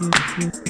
嗯嗯